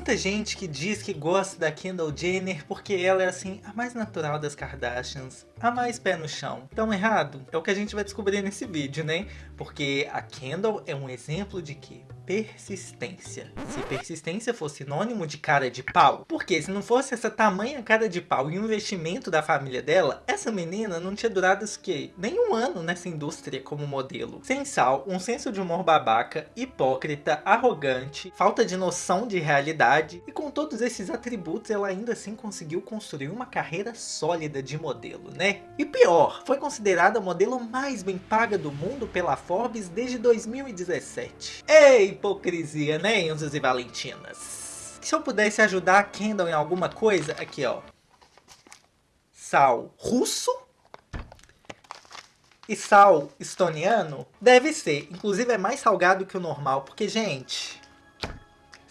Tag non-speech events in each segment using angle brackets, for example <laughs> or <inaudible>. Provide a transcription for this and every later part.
muita gente que diz que gosta da Kendall Jenner porque ela é assim, a mais natural das Kardashians, a mais pé no chão. Tão errado? É o que a gente vai descobrir nesse vídeo, né? Porque a Kendall é um exemplo de que persistência. Se persistência fosse sinônimo de cara de pau, porque se não fosse essa tamanha cara de pau e o investimento da família dela, essa menina não tinha durado que nem um ano nessa indústria como modelo. Sem sal, um senso de humor babaca, hipócrita, arrogante, falta de noção de realidade e com todos esses atributos ela ainda assim conseguiu construir uma carreira sólida de modelo, né? E pior, foi considerada a modelo mais bem paga do mundo pela Forbes desde 2017. Ei, hipocrisia, né, Enzos e Valentinas? Se eu pudesse ajudar a Kendall em alguma coisa, aqui ó. Sal russo e sal estoniano deve ser. Inclusive é mais salgado que o normal, porque, gente,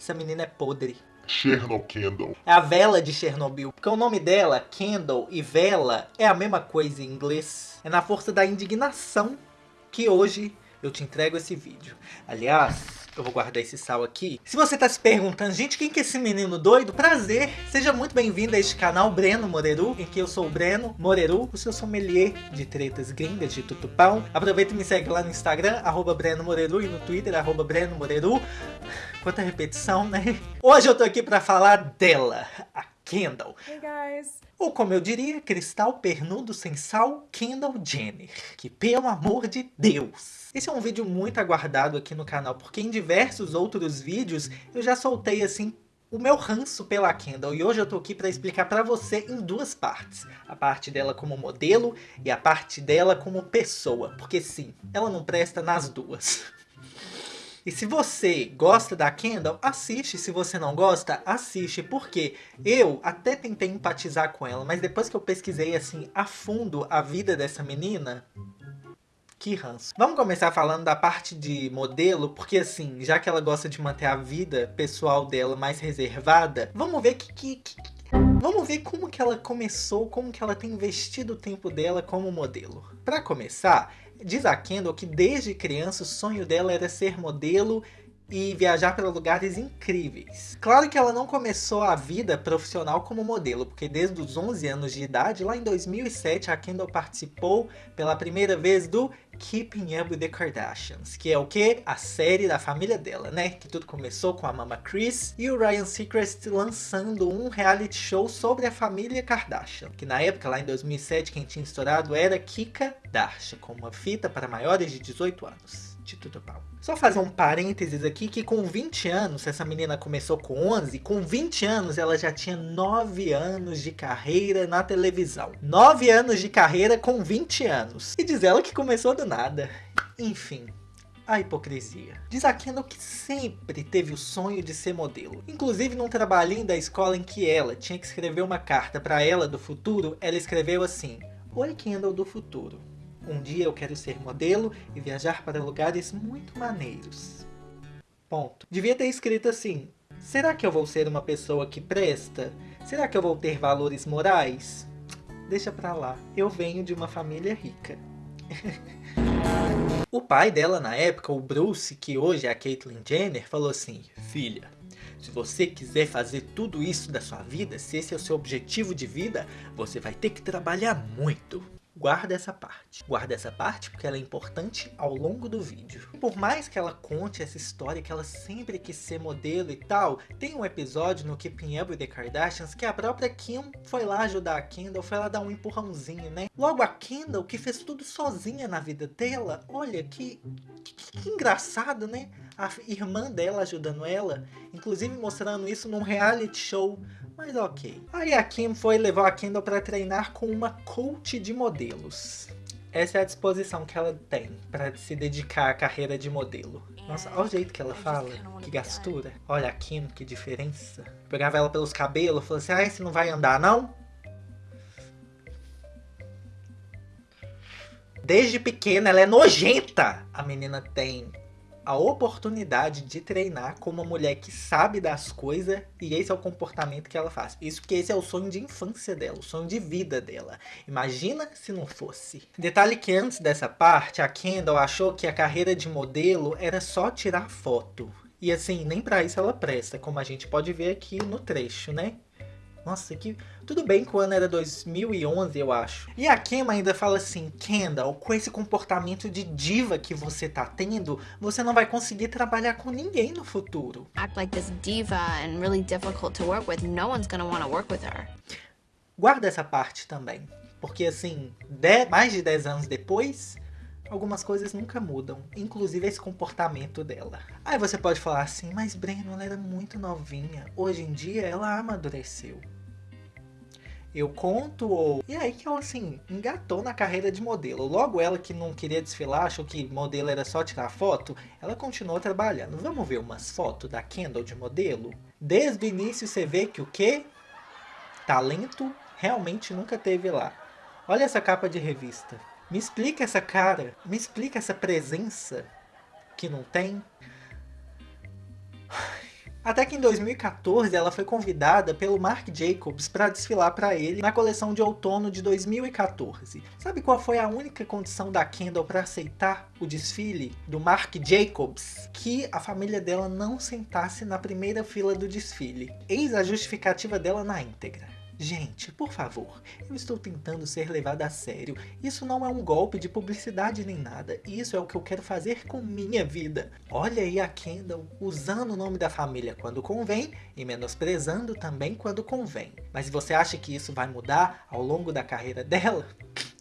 essa menina é podre. Chernobyl Kendall. É a vela de Chernobyl. Porque o nome dela, Kendall e vela, é a mesma coisa em inglês. É na força da indignação que hoje eu te entrego esse vídeo. Aliás, eu vou guardar esse sal aqui. Se você tá se perguntando, gente, quem que é esse menino doido? Prazer! Seja muito bem-vindo a este canal Breno Moreru, em que eu sou o Breno Moreru, o seu sommelier de tretas gringas de tutupão. Aproveita e me segue lá no Instagram, arroba Breno Moreru, e no Twitter, arroba Breno Moreru. Quanta repetição, né? Hoje eu tô aqui pra falar dela, a Kendall. Hey guys! Ou como eu diria, cristal pernudo sem sal, Kendall Jenner. Que pelo amor de Deus! Esse é um vídeo muito aguardado aqui no canal, porque em diversos outros vídeos eu já soltei assim o meu ranço pela Kendall e hoje eu tô aqui para explicar para você em duas partes. A parte dela como modelo e a parte dela como pessoa, porque sim, ela não presta nas duas. <laughs> E se você gosta da Kendall, assiste. Se você não gosta, assiste. Porque eu até tentei empatizar com ela, mas depois que eu pesquisei assim a fundo a vida dessa menina, que ranço. Vamos começar falando da parte de modelo, porque assim, já que ela gosta de manter a vida pessoal dela mais reservada, vamos ver que, que, que Vamos ver como que ela começou, como que ela tem investido o tempo dela como modelo. Para começar, Diz a Kendall que desde criança o sonho dela era ser modelo e viajar para lugares incríveis. Claro que ela não começou a vida profissional como modelo, porque desde os 11 anos de idade, lá em 2007, a Kendall participou pela primeira vez do Keeping Up with the Kardashians, que é o que? A série da família dela, né? Que tudo começou com a Mama Chris e o Ryan Seacrest lançando um reality show sobre a família Kardashian, que na época, lá em 2007, quem tinha estourado era Kika Darsha, com uma fita para maiores de 18 anos. Instituto. Só fazer um parênteses aqui que com 20 anos, essa menina começou com 11, com 20 anos ela já tinha 9 anos de carreira na televisão. 9 anos de carreira com 20 anos. E diz ela que começou do nada. Enfim, a hipocrisia. Diz a Kendall que sempre teve o sonho de ser modelo. Inclusive num trabalhinho da escola em que ela tinha que escrever uma carta para ela do futuro, ela escreveu assim, Oi Kendall do futuro, um dia eu quero ser modelo e viajar para lugares muito maneiros. Ponto. Devia ter escrito assim, será que eu vou ser uma pessoa que presta? Será que eu vou ter valores morais? Deixa pra lá, eu venho de uma família rica. <laughs> o pai dela na época, o Bruce, que hoje é a Caitlyn Jenner, falou assim, filha, se você quiser fazer tudo isso da sua vida, se esse é o seu objetivo de vida, você vai ter que trabalhar muito guarda essa parte. Guarda essa parte porque ela é importante ao longo do vídeo. Por mais que ela conte essa história que ela sempre quis ser modelo e tal, tem um episódio no Keeping Up with the Kardashians que a própria Kim foi lá ajudar a Kendall, foi lá dar um empurrãozinho, né? Logo a Kendall, que fez tudo sozinha na vida dela, olha que, que, que engraçado, né? A irmã dela ajudando ela, inclusive mostrando isso num reality show mas ok. Aí a Kim foi levar a Kendall para treinar com uma coach de modelos. Essa é a disposição que ela tem para se dedicar à carreira de modelo. Nossa, olha o jeito que ela fala, que gastura. Olha a Kim, que diferença. Pegava ela pelos cabelos, falou assim, ai, você não vai andar não? Desde pequena ela é nojenta. A menina tem a oportunidade de treinar com uma mulher que sabe das coisas e esse é o comportamento que ela faz. Isso porque esse é o sonho de infância dela, o sonho de vida dela. Imagina se não fosse. Detalhe que antes dessa parte, a Kendall achou que a carreira de modelo era só tirar foto. E assim, nem pra isso ela presta, como a gente pode ver aqui no trecho, né? Nossa, que... Tudo bem que o ano era 2011, eu acho. E a Kim ainda fala assim, Kendall, com esse comportamento de diva que você tá tendo, você não vai conseguir trabalhar com ninguém no futuro. Act like this diva and really difficult to work with, no one's gonna want to work with her. Guarda essa parte também. Porque assim, dez, mais de 10 anos depois, algumas coisas nunca mudam, inclusive esse comportamento dela. Aí você pode falar assim, mas Breno, ela era muito novinha, hoje em dia ela amadureceu. Eu conto, ou... E aí que ela, assim, engatou na carreira de modelo. Logo ela que não queria desfilar, achou que modelo era só tirar foto, ela continuou trabalhando. Vamos ver umas fotos da Kendall de modelo? Desde o início você vê que o quê? Talento realmente nunca teve lá. Olha essa capa de revista. Me explica essa cara, me explica essa presença que não tem. Até que em 2014 ela foi convidada pelo Marc Jacobs para desfilar para ele na coleção de outono de 2014. Sabe qual foi a única condição da Kendall para aceitar o desfile do Marc Jacobs? Que a família dela não sentasse na primeira fila do desfile. Eis a justificativa dela na íntegra. Gente, por favor, eu estou tentando ser levado a sério. Isso não é um golpe de publicidade nem nada. Isso é o que eu quero fazer com minha vida. Olha aí a Kendall usando o nome da família quando convém e menosprezando também quando convém. Mas você acha que isso vai mudar ao longo da carreira dela?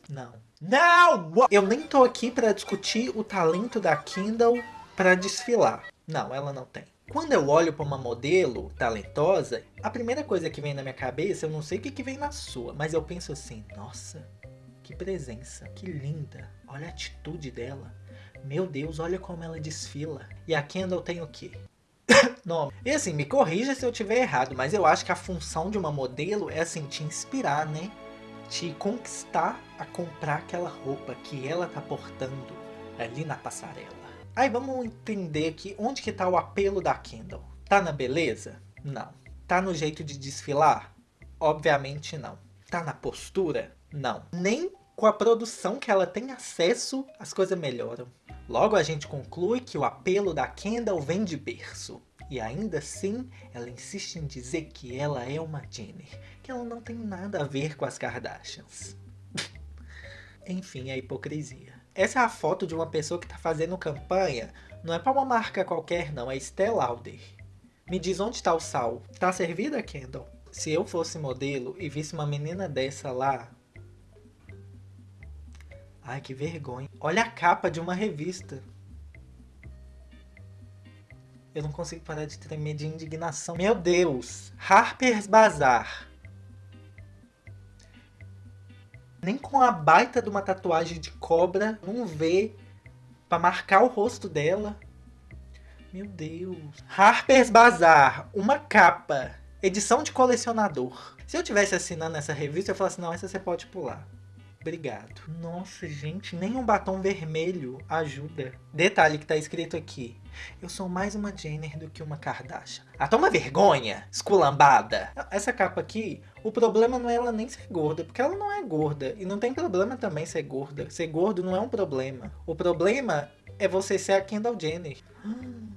Não. Não! Eu nem tô aqui para discutir o talento da Kendall para desfilar. Não, ela não tem. Quando eu olho para uma modelo talentosa, a primeira coisa que vem na minha cabeça, eu não sei o que, que vem na sua, mas eu penso assim, nossa, que presença, que linda, olha a atitude dela. Meu Deus, olha como ela desfila. E a Kendall tem o quê? <coughs> nome. E assim, me corrija se eu tiver errado, mas eu acho que a função de uma modelo é assim, te inspirar, né? Te conquistar a comprar aquela roupa que ela tá portando ali na passarela. Aí vamos entender aqui onde que tá o apelo da Kendall. Tá na beleza? Não. Tá no jeito de desfilar? Obviamente não. Tá na postura? Não. Nem com a produção que ela tem acesso, as coisas melhoram. Logo a gente conclui que o apelo da Kendall vem de berço. E ainda assim, ela insiste em dizer que ela é uma Jenner, que ela não tem nada a ver com as Kardashians. <laughs> Enfim, a hipocrisia. Essa é a foto de uma pessoa que está fazendo campanha. Não é para uma marca qualquer não, é Estée Lauder. Me diz onde está o sal. Tá servida, Kendall? Se eu fosse modelo e visse uma menina dessa lá... Ai, que vergonha. Olha a capa de uma revista. Eu não consigo parar de tremer de indignação. Meu Deus! Harper's Bazaar. Nem com a baita de uma tatuagem de cobra, não vê pra marcar o rosto dela. Meu Deus. Harper's Bazaar, uma capa. Edição de colecionador. Se eu tivesse assinando essa revista, eu falasse, não, essa você pode pular. Obrigado. Nossa, gente, nem um batom vermelho ajuda. Detalhe que tá escrito aqui. Eu sou mais uma Jenner do que uma Kardashian. Ah, toma vergonha, esculambada. Essa capa aqui, o problema não é ela nem ser gorda, porque ela não é gorda. E não tem problema também ser gorda. Ser gordo não é um problema. O problema é você ser a Kendall Jenner. Hum.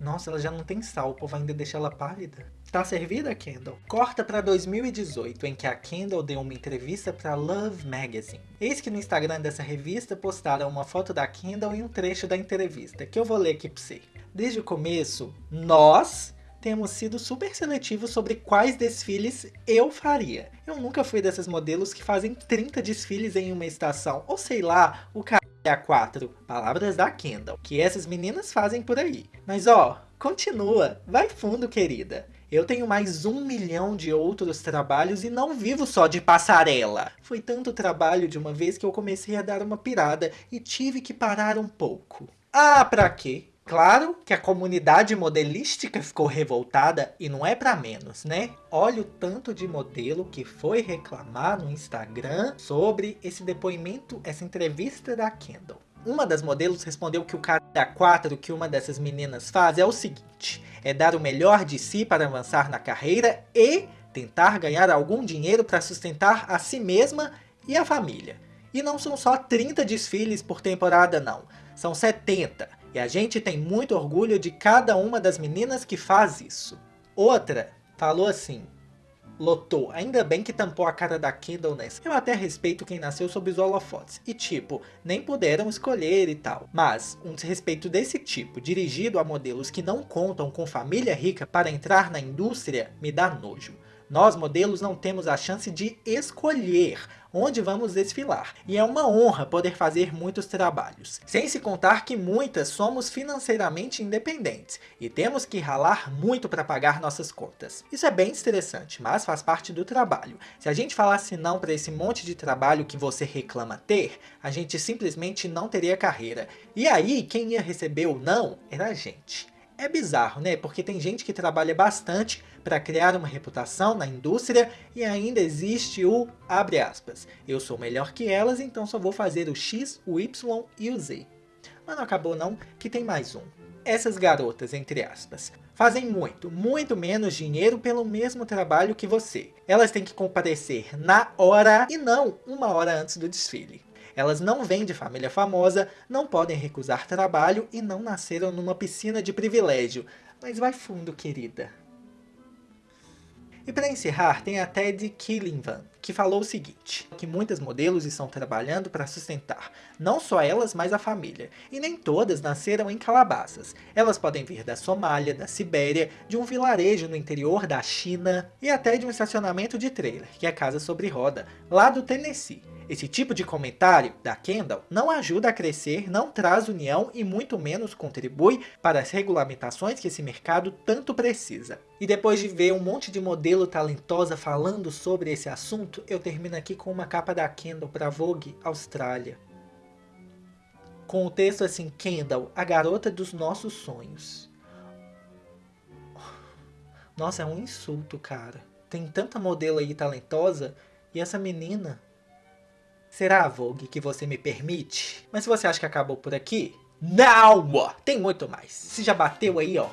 Nossa, ela já não tem sal, o povo ainda deixa ela pálida. Tá servida, Kendall? Corta para 2018, em que a Kendall deu uma entrevista para Love Magazine. Eis que no Instagram dessa revista postaram uma foto da Kendall e um trecho da entrevista, que eu vou ler aqui pra você. Desde o começo, nós temos sido super seletivos sobre quais desfiles eu faria. Eu nunca fui dessas modelos que fazem 30 desfiles em uma estação, ou sei lá, o cara a 4, palavras da Kendall, que essas meninas fazem por aí. Mas ó, continua, vai fundo querida. Eu tenho mais um milhão de outros trabalhos e não vivo só de passarela. Foi tanto trabalho de uma vez que eu comecei a dar uma pirada e tive que parar um pouco. Ah, pra quê? Claro que a comunidade modelística ficou revoltada e não é para menos, né? Olha o tanto de modelo que foi reclamar no Instagram sobre esse depoimento, essa entrevista da Kendall. Uma das modelos respondeu que o cara 4 que uma dessas meninas faz é o seguinte, é dar o melhor de si para avançar na carreira e tentar ganhar algum dinheiro para sustentar a si mesma e a família. E não são só 30 desfiles por temporada não, são 70 E a gente tem muito orgulho de cada uma das meninas que faz isso. Outra falou assim, lotou. Ainda bem que tampou a cara da Kendall nessa. Eu até respeito quem nasceu sob os holofotes. E tipo, nem puderam escolher e tal. Mas, um desrespeito desse tipo, dirigido a modelos que não contam com família rica para entrar na indústria, me dá nojo. Nós, modelos, não temos a chance de escolher onde vamos desfilar, e é uma honra poder fazer muitos trabalhos. Sem se contar que muitas somos financeiramente independentes, e temos que ralar muito para pagar nossas contas. Isso é bem estressante, mas faz parte do trabalho. Se a gente falasse não para esse monte de trabalho que você reclama ter, a gente simplesmente não teria carreira. E aí, quem ia receber o não era a gente. É bizarro, né? Porque tem gente que trabalha bastante para criar uma reputação na indústria e ainda existe o, abre aspas, eu sou melhor que elas, então só vou fazer o X, o Y e o Z. Mas não acabou não, que tem mais um. Essas garotas, entre aspas, fazem muito, muito menos dinheiro pelo mesmo trabalho que você. Elas têm que comparecer na hora e não uma hora antes do desfile. Elas não vêm de família famosa, não podem recusar trabalho e não nasceram numa piscina de privilégio. Mas vai fundo, querida. E para encerrar, tem a Ted Killington, que falou o seguinte, que muitas modelos estão trabalhando para sustentar não só elas, mas a família. E nem todas nasceram em calabazas. Elas podem vir da Somália, da Sibéria, de um vilarejo no interior da China e até de um estacionamento de trailer, que é a Casa Sobre Roda, lá do Tennessee. Esse tipo de comentário da Kendall não ajuda a crescer, não traz união e muito menos contribui para as regulamentações que esse mercado tanto precisa. E depois de ver um monte de modelo talentosa falando sobre esse assunto, eu termino aqui com uma capa da Kendall para Vogue Austrália. Com o texto assim, Kendall, a garota dos nossos sonhos. Nossa, é um insulto, cara. Tem tanta modelo aí talentosa e essa menina Será, Vogue, que você me permite? Mas se você acha que acabou por aqui, não! Tem muito mais. Se já bateu aí, ó,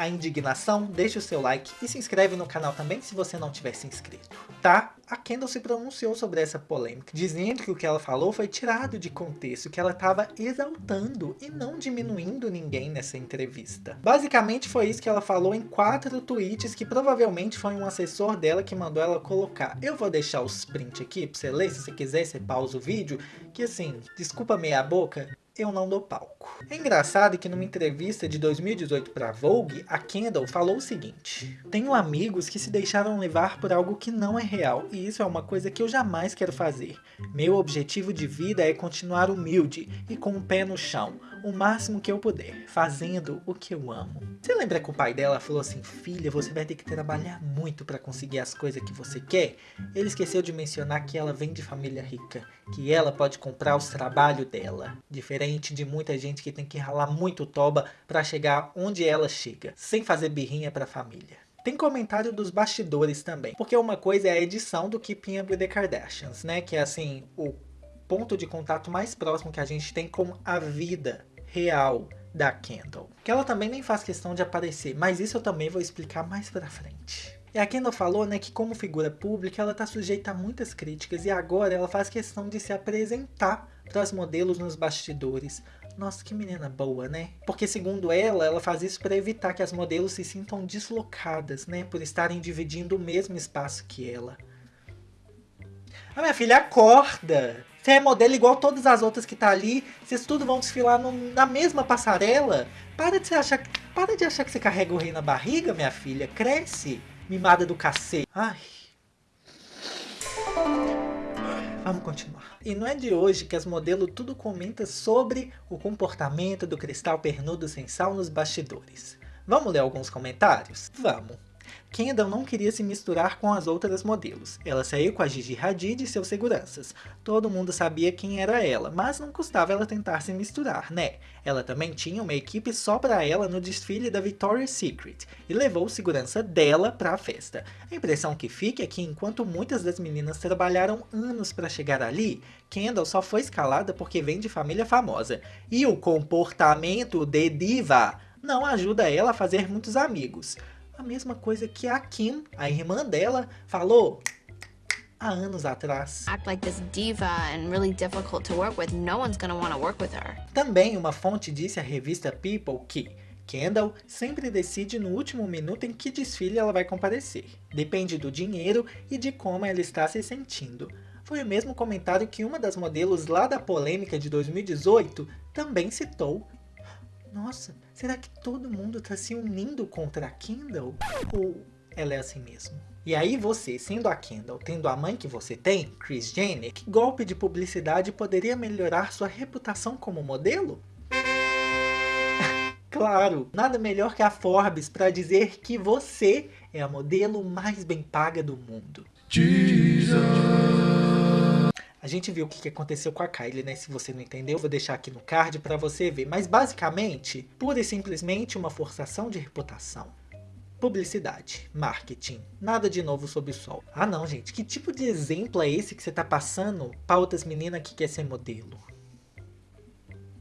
a indignação, deixa o seu like e se inscreve no canal também se você não tiver se inscrito, tá? A Kendall se pronunciou sobre essa polêmica, dizendo que o que ela falou foi tirado de contexto, que ela estava exaltando e não diminuindo ninguém nessa entrevista. Basicamente foi isso que ela falou em quatro tweets que provavelmente foi um assessor dela que mandou ela colocar. Eu vou deixar os print aqui pra você ler, se você quiser você pausa o vídeo, que assim, desculpa meia boca, eu não dou palco. É engraçado que numa entrevista de 2018 para Vogue, a Kendall falou o seguinte, Tenho amigos que se deixaram levar por algo que não é real, e isso é uma coisa que eu jamais quero fazer. Meu objetivo de vida é continuar humilde e com o pé no chão, o máximo que eu puder, fazendo o que eu amo. Você lembra que o pai dela falou assim, filha, você vai ter que trabalhar muito para conseguir as coisas que você quer? Ele esqueceu de mencionar que ela vem de família rica, que ela pode comprar os trabalhos dela, diferente de muita gente que tem que ralar muito toba para chegar onde ela chega, sem fazer birrinha para a família. Tem comentário dos bastidores também, porque uma coisa é a edição do Keeping Up with the Kardashians, né, que é assim, o ponto de contato mais próximo que a gente tem com a vida real da Kendall. Que ela também nem faz questão de aparecer, mas isso eu também vou explicar mais pra frente. E a Kendall falou né, que como figura pública ela está sujeita a muitas críticas e agora ela faz questão de se apresentar para os modelos nos bastidores. Nossa, que menina boa, né? Porque segundo ela, ela faz isso para evitar que as modelos se sintam deslocadas, né? Por estarem dividindo o mesmo espaço que ela. A minha filha acorda! Você é modelo igual todas as outras que tá ali. Vocês tudo vão desfilar no, na mesma passarela. Para de, achar, para de achar que você carrega o rei na barriga, minha filha. Cresce, mimada do cacete. Ai. Vamos continuar. E não é de hoje que as modelos tudo comenta sobre o comportamento do cristal pernudo sem sal nos bastidores. Vamos ler alguns comentários? Vamos. Kendall não queria se misturar com as outras modelos. Ela saiu com a Gigi Hadid e seus seguranças. Todo mundo sabia quem era ela, mas não custava ela tentar se misturar, né? Ela também tinha uma equipe só para ela no desfile da Victoria's Secret e levou segurança dela para a festa. A impressão que fica é que enquanto muitas das meninas trabalharam anos para chegar ali, Kendall só foi escalada porque vem de família famosa. E o comportamento de diva não ajuda ela a fazer muitos amigos a mesma coisa que a Kim, a irmã dela, falou. há anos atrás. Também uma fonte disse à revista People que Kendall sempre decide no último minuto em que desfile ela vai comparecer. Depende do dinheiro e de como ela está se sentindo. Foi o mesmo comentário que uma das modelos lá da polêmica de 2018 também citou. Nossa, será que todo mundo está se unindo contra a Kendall? Ou ela é assim mesmo? E aí você, sendo a Kendall, tendo a mãe que você tem, Kris Jenner, que golpe de publicidade poderia melhorar sua reputação como modelo? <laughs> claro, nada melhor que a Forbes para dizer que você é a modelo mais bem paga do mundo. Jesus. A gente viu o que aconteceu com a Kylie, né? Se você não entendeu, vou deixar aqui no card para você ver. Mas basicamente, pura e simplesmente uma forçação de reputação. Publicidade, marketing, nada de novo sob o sol. Ah não, gente, que tipo de exemplo é esse que você tá passando para outras meninas que quer ser modelo?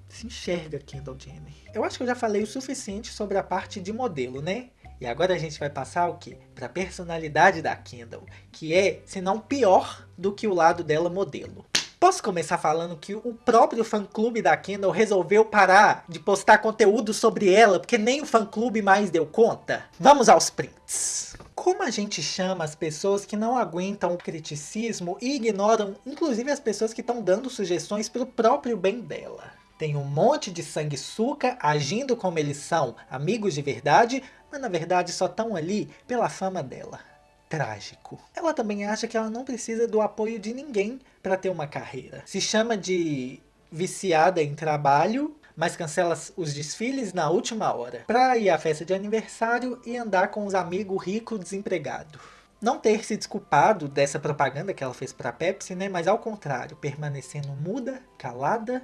Se enxerga, Kendall Jenner. Eu acho que eu já falei o suficiente sobre a parte de modelo, né? E agora a gente vai passar o quê? Para a personalidade da Kendall, que é, se não pior, do que o lado dela modelo. Posso começar falando que o próprio fã-clube da Kendall resolveu parar de postar conteúdo sobre ela, porque nem o fã-clube mais deu conta? Vamos aos prints. Como a gente chama as pessoas que não aguentam o criticismo e ignoram, inclusive as pessoas que estão dando sugestões para o próprio bem dela? Tem um monte de sanguessuca agindo como eles são, amigos de verdade, mas na verdade só estão ali pela fama dela. Trágico. Ela também acha que ela não precisa do apoio de ninguém para ter uma carreira. Se chama de viciada em trabalho, mas cancela os desfiles na última hora. Pra ir à festa de aniversário e andar com os amigos ricos desempregados não ter se desculpado dessa propaganda que ela fez para Pepsi, né? Mas ao contrário, permanecendo muda, calada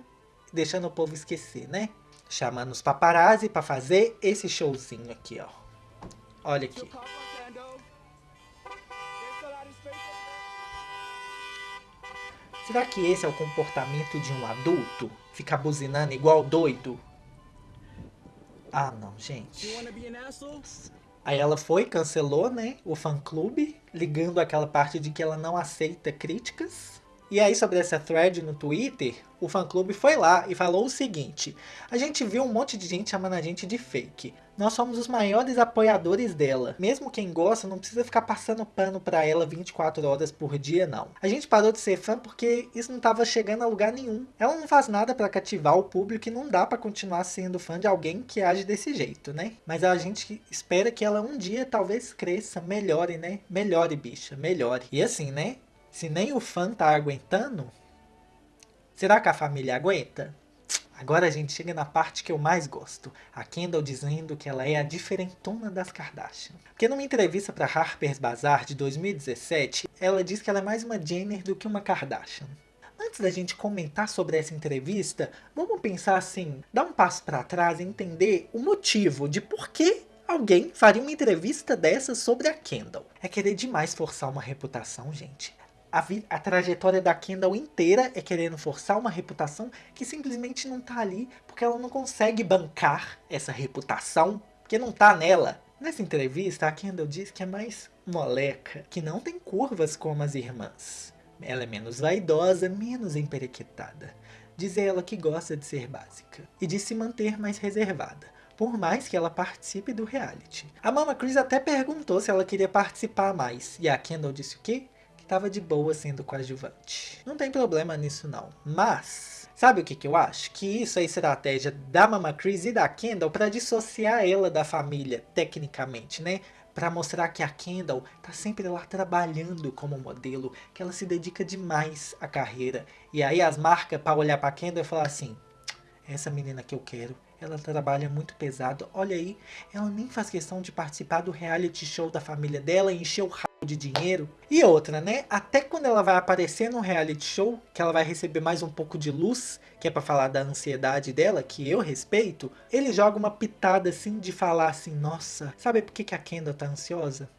deixando o povo esquecer, né? Chamando os paparazzi para fazer esse showzinho aqui, ó. Olha aqui. Será que esse é o comportamento de um adulto? Ficar buzinando igual doido? Ah, não, gente. Aí ela foi, cancelou, né, o fã-clube, ligando aquela parte de que ela não aceita críticas. E aí sobre essa thread no Twitter, o fã-clube foi lá e falou o seguinte, a gente viu um monte de gente chamando a gente de fake. Nós somos os maiores apoiadores dela. Mesmo quem gosta não precisa ficar passando pano pra ela 24 horas por dia não. A gente parou de ser fã porque isso não estava chegando a lugar nenhum. Ela não faz nada para cativar o público e não dá para continuar sendo fã de alguém que age desse jeito, né? Mas a gente espera que ela um dia talvez cresça, melhore, né? Melhore, bicha, melhore. E assim, né? Se nem o fã tá aguentando, será que a família aguenta? Agora a gente chega na parte que eu mais gosto. A Kendall dizendo que ela é a diferentona das Kardashian. Porque numa entrevista para Harper's Bazaar de 2017, ela diz que ela é mais uma Jenner do que uma Kardashian. Antes da gente comentar sobre essa entrevista, vamos pensar assim, dar um passo para trás e entender o motivo de por que alguém faria uma entrevista dessa sobre a Kendall. É querer demais forçar uma reputação, gente a, a trajetória da Kendall inteira é querendo forçar uma reputação que simplesmente não tá ali porque ela não consegue bancar essa reputação, porque não tá nela. Nessa entrevista, a Kendall diz que é mais moleca, que não tem curvas como as irmãs. Ela é menos vaidosa, menos emperequetada. Diz ela que gosta de ser básica e de se manter mais reservada, por mais que ela participe do reality. A Mama Chris até perguntou se ela queria participar mais, e a Kendall disse o quê? Tava de boa sendo coadjuvante. Não tem problema nisso não, mas... Sabe o que, que eu acho? Que isso é estratégia da Mama Chris e da Kendall para dissociar ela da família, tecnicamente, né? Para mostrar que a Kendall tá sempre lá trabalhando como modelo, que ela se dedica demais à carreira. E aí as marcas para olhar para Kendall e falar assim, essa menina que eu quero, ela trabalha muito pesado. Olha aí, ela nem faz questão de participar do reality show da família dela e encher o de dinheiro. E outra, né? Até quando ela vai aparecer no reality show, que ela vai receber mais um pouco de luz, que é pra falar da ansiedade dela, que eu respeito, ele joga uma pitada assim de falar assim, nossa, sabe por que, que a Kendall tá ansiosa?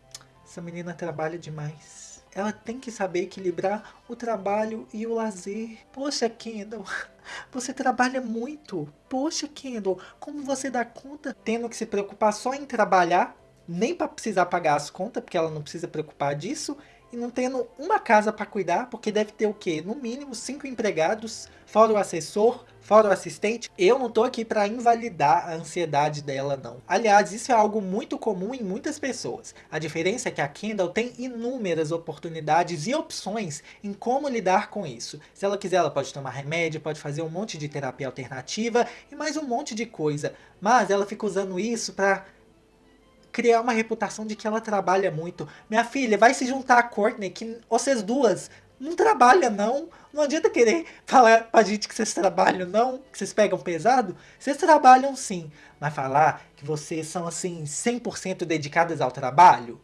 Essa menina trabalha demais. Ela tem que saber equilibrar o trabalho e o lazer. Poxa, Kendall, <laughs> você trabalha muito. Poxa, Kendall, como você dá conta tendo que se preocupar só em trabalhar nem para precisar pagar as contas, porque ela não precisa preocupar disso, e não tendo uma casa para cuidar, porque deve ter o quê? No mínimo cinco empregados, fora o assessor, fora o assistente. Eu não tô aqui para invalidar a ansiedade dela não. Aliás, isso é algo muito comum em muitas pessoas. A diferença é que a Kendall tem inúmeras oportunidades e opções em como lidar com isso. Se ela quiser, ela pode tomar remédio, pode fazer um monte de terapia alternativa e mais um monte de coisa. Mas ela fica usando isso para criar uma reputação de que ela trabalha muito. Minha filha, vai se juntar a Courtney, que vocês duas não trabalham não. Não adianta querer <laughs> falar pra gente que vocês trabalham não, que vocês pegam pesado. Vocês trabalham sim, mas falar que vocês são assim 100% dedicadas ao trabalho,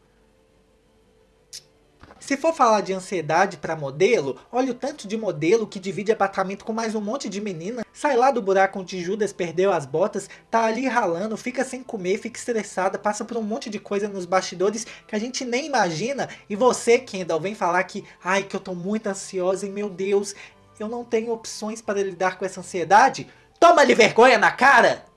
se for falar de ansiedade para modelo, olha o tanto de modelo que divide apartamento com mais um monte de menina. Sai lá do buraco onde Judas perdeu as botas, tá ali ralando, fica sem comer, fica estressada, passa por um monte de coisa nos bastidores que a gente nem imagina. E você, Kendall, vem falar que, ai, que eu tô muito ansiosa e meu Deus, eu não tenho opções para lidar com essa ansiedade? Toma-lhe vergonha na cara!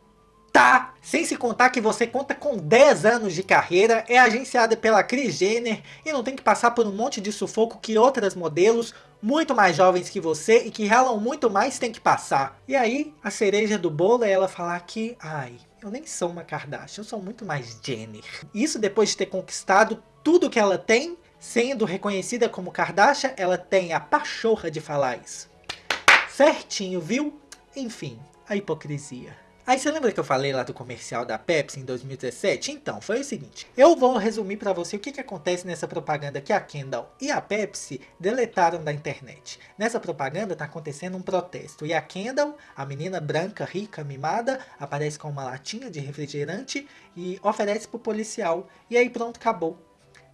Tá? Sem se contar que você conta com 10 anos de carreira, é agenciada pela Kris Jenner e não tem que passar por um monte de sufoco que outras modelos muito mais jovens que você e que ralam muito mais tem que passar. E aí, a cereja do bolo é ela falar que, ai, eu nem sou uma Kardashian, eu sou muito mais Jenner. Isso depois de ter conquistado tudo que ela tem, sendo reconhecida como Kardashian, ela tem a pachorra de falar isso. Certinho, viu? Enfim, a hipocrisia. Aí você lembra que eu falei lá do comercial da Pepsi em 2017? Então, foi o seguinte. Eu vou resumir para você o que, que acontece nessa propaganda que a Kendall e a Pepsi deletaram da internet. Nessa propaganda tá acontecendo um protesto. E a Kendall, a menina branca, rica, mimada, aparece com uma latinha de refrigerante e oferece pro policial. E aí pronto, acabou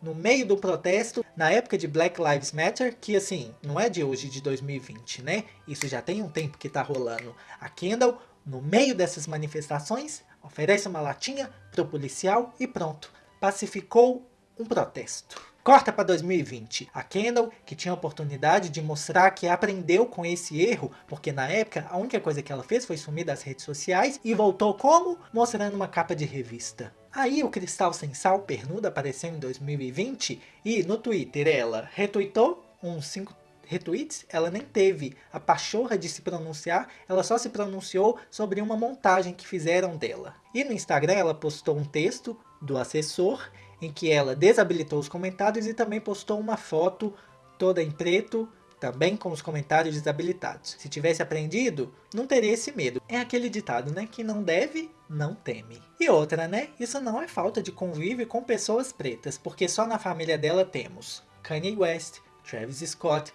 no meio do protesto, na época de Black Lives Matter, que assim, não é de hoje, de 2020, né? Isso já tem um tempo que tá rolando. A Kendall no meio dessas manifestações, oferece uma latinha para o policial e pronto, pacificou um protesto. Corta para 2020. A Kendall, que tinha a oportunidade de mostrar que aprendeu com esse erro, porque na época a única coisa que ela fez foi sumir das redes sociais e voltou como? Mostrando uma capa de revista. Aí o Cristal Sem Sal Pernuda apareceu em 2020 e no Twitter ela retweetou uns 5 retweets, ela nem teve a pachorra de se pronunciar, ela só se pronunciou sobre uma montagem que fizeram dela. E no Instagram ela postou um texto do assessor, em que ela desabilitou os comentários e também postou uma foto toda em preto, também com os comentários desabilitados. Se tivesse aprendido, não teria esse medo. É aquele ditado, né? Que não deve, não teme. E outra, né? Isso não é falta de convívio com pessoas pretas, porque só na família dela temos Kanye West, Travis Scott,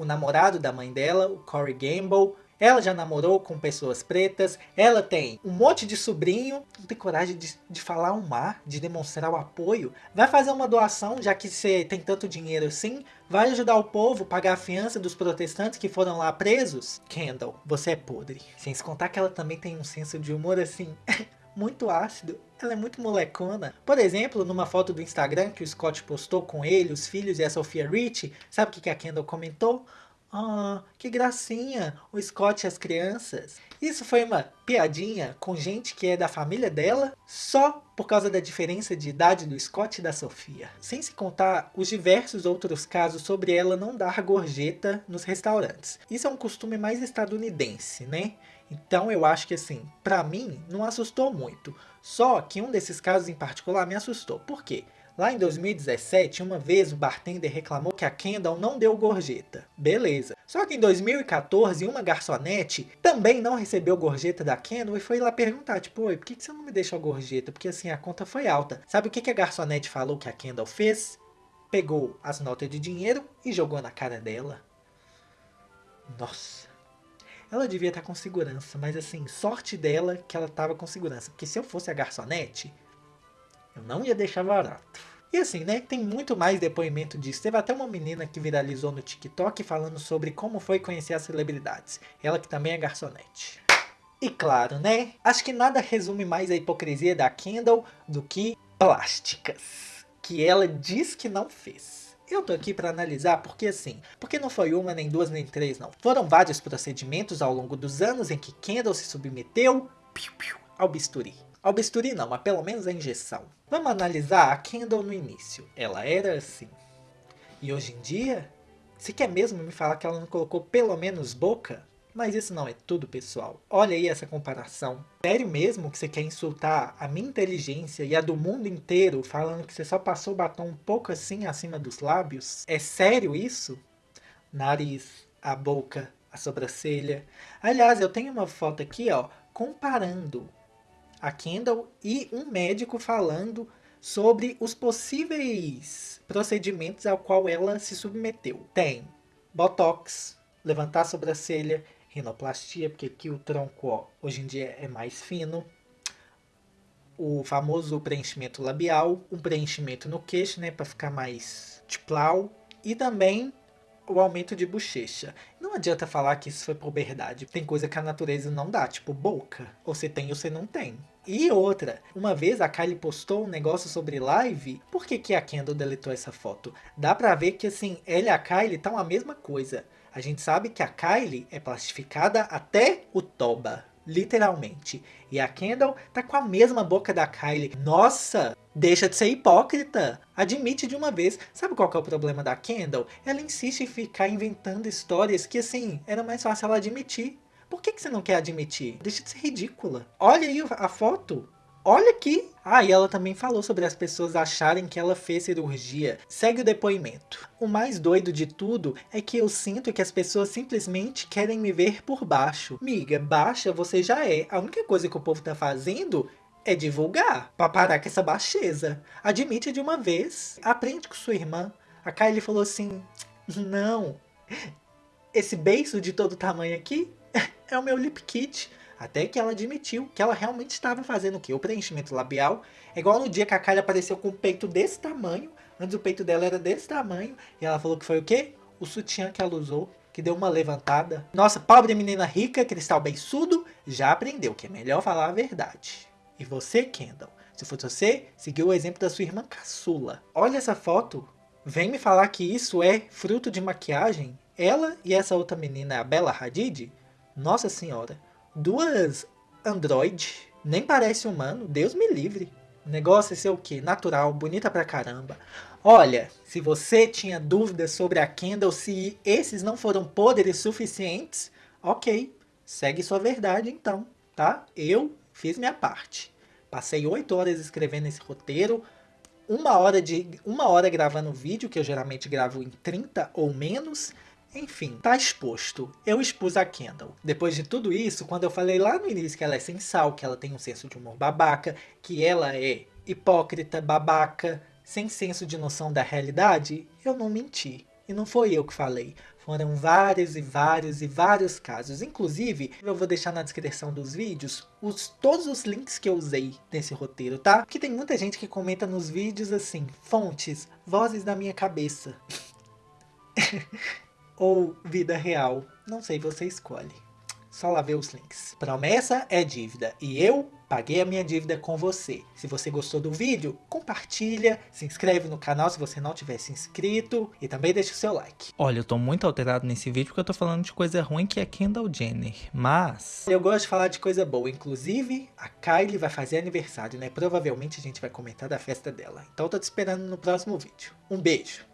o namorado da mãe dela, o Corey Gamble. Ela já namorou com pessoas pretas, ela tem um monte de sobrinho, não tem coragem de, de falar um mar, de demonstrar o apoio. Vai fazer uma doação, já que você tem tanto dinheiro assim, vai ajudar o povo, pagar a fiança dos protestantes que foram lá presos? Kendall, você é podre. Sem se contar que ela também tem um senso de humor assim, <laughs> muito ácido. Ela é muito molecona. Por exemplo, numa foto do Instagram que o Scott postou com ele, os filhos e a Sofia Rich, sabe o que a Kendall comentou? Ah, que gracinha, o Scott e as crianças. Isso foi uma piadinha com gente que é da família dela, só por causa da diferença de idade do Scott e da Sofia. Sem se contar os diversos outros casos sobre ela não dar gorjeta nos restaurantes. Isso é um costume mais estadunidense, né? Então eu acho que assim, pra mim, não assustou muito. Só que um desses casos em particular me assustou. Por quê? Lá em 2017, uma vez o bartender reclamou que a Kendall não deu gorjeta. Beleza. Só que em 2014, uma garçonete também não recebeu gorjeta da Kendall e foi lá perguntar, tipo, Oi, por que você não me deixou gorjeta? Porque assim, a conta foi alta. Sabe o que a garçonete falou que a Kendall fez? Pegou as notas de dinheiro e jogou na cara dela. Nossa. Ela devia estar com segurança, mas assim, sorte dela que ela estava com segurança. Porque se eu fosse a garçonete, eu não ia deixar barato. E assim, né, tem muito mais depoimento disso. Teve até uma menina que viralizou no TikTok falando sobre como foi conhecer as celebridades. Ela que também é garçonete. E claro, né, acho que nada resume mais a hipocrisia da Kendall do que plásticas. Que ela diz que não fez. Eu tô aqui para analisar porque assim, porque não foi uma, nem duas, nem três não. Foram vários procedimentos ao longo dos anos em que Kendall se submeteu piu, piu, ao bisturi. Ao bisturi não, mas pelo menos a injeção. Vamos analisar a Kendall no início. Ela era assim. E hoje em dia, você quer mesmo me falar que ela não colocou pelo menos boca? Mas isso não é tudo, pessoal. Olha aí essa comparação. Sério mesmo que você quer insultar a minha inteligência e a do mundo inteiro falando que você só passou o batom um pouco assim acima dos lábios? É sério isso? Nariz, a boca, a sobrancelha. Aliás, eu tenho uma foto aqui, ó, comparando a Kendall e um médico falando sobre os possíveis procedimentos ao qual ela se submeteu. Tem Botox, levantar a sobrancelha, rinoplastia, porque aqui o tronco ó, hoje em dia é mais fino, o famoso preenchimento labial, um preenchimento no queixo, né, para ficar mais tiplau, e também o aumento de bochecha. Não adianta falar que isso foi puberdade. Tem coisa que a natureza não dá, tipo boca. Ou você tem ou você não tem. E outra, uma vez a Kylie postou um negócio sobre live, por que, que a Kendall deletou essa foto? Dá pra ver que assim, ela e a Kylie estão a mesma coisa. A gente sabe que a Kylie é plastificada até o toba, literalmente. E a Kendall tá com a mesma boca da Kylie. Nossa, deixa de ser hipócrita. Admite de uma vez. Sabe qual é o problema da Kendall? Ela insiste em ficar inventando histórias que assim, era mais fácil ela admitir. Por que, que você não quer admitir? Deixa de ser ridícula. Olha aí a foto. Olha aqui. Ah, e ela também falou sobre as pessoas acharem que ela fez cirurgia. Segue o depoimento. O mais doido de tudo é que eu sinto que as pessoas simplesmente querem me ver por baixo. Miga, baixa você já é. A única coisa que o povo tá fazendo é divulgar. Pra parar com essa baixeza. Admite de uma vez. Aprende com sua irmã. A Kylie falou assim, não. Esse beiço de todo tamanho aqui <laughs> é o meu lip kit. Até que ela admitiu que ela realmente estava fazendo o quê? O preenchimento labial. É igual no dia que a Kylie apareceu com o peito desse tamanho. Antes o peito dela era desse tamanho. E ela falou que foi o quê? O sutiã que ela usou. Que deu uma levantada. Nossa, pobre menina rica, cristal beiçudo, já aprendeu que é melhor falar a verdade. E você, Kendall? Se fosse você, seguiu o exemplo da sua irmã caçula. Olha essa foto. Vem me falar que isso é fruto de maquiagem? Ela e essa outra menina, a Bella Hadid? Nossa senhora duas android, nem parece humano, Deus me livre. O negócio é ser o quê? Natural, bonita pra caramba. Olha, se você tinha dúvidas sobre a Kendall, se esses não foram poderes suficientes, ok, segue sua verdade então, tá? Eu fiz minha parte. Passei oito horas escrevendo esse roteiro, uma hora, de, uma hora gravando vídeo, que eu geralmente gravo em 30 ou menos, enfim, tá exposto. Eu expus a Kendall. Depois de tudo isso, quando eu falei lá no início que ela é sensal, que ela tem um senso de humor babaca, que ela é hipócrita, babaca, sem senso de noção da realidade, eu não menti. E não foi eu que falei. Foram vários e vários e vários casos. Inclusive, eu vou deixar na descrição dos vídeos os, todos os links que eu usei nesse roteiro, tá? Porque tem muita gente que comenta nos vídeos assim, fontes, vozes da minha cabeça. <laughs> ou vida real. Não sei, você escolhe. Só lá ver os links. Promessa é dívida e eu paguei a minha dívida com você. Se você gostou do vídeo, compartilha, se inscreve no canal se você não tiver se inscrito e também deixa o seu like. Olha, eu tô muito alterado nesse vídeo porque eu tô falando de coisa ruim que é Kendall Jenner, mas... Eu gosto de falar de coisa boa, inclusive a Kylie vai fazer aniversário, né? Provavelmente a gente vai comentar da festa dela. Então eu tô te esperando no próximo vídeo. Um beijo!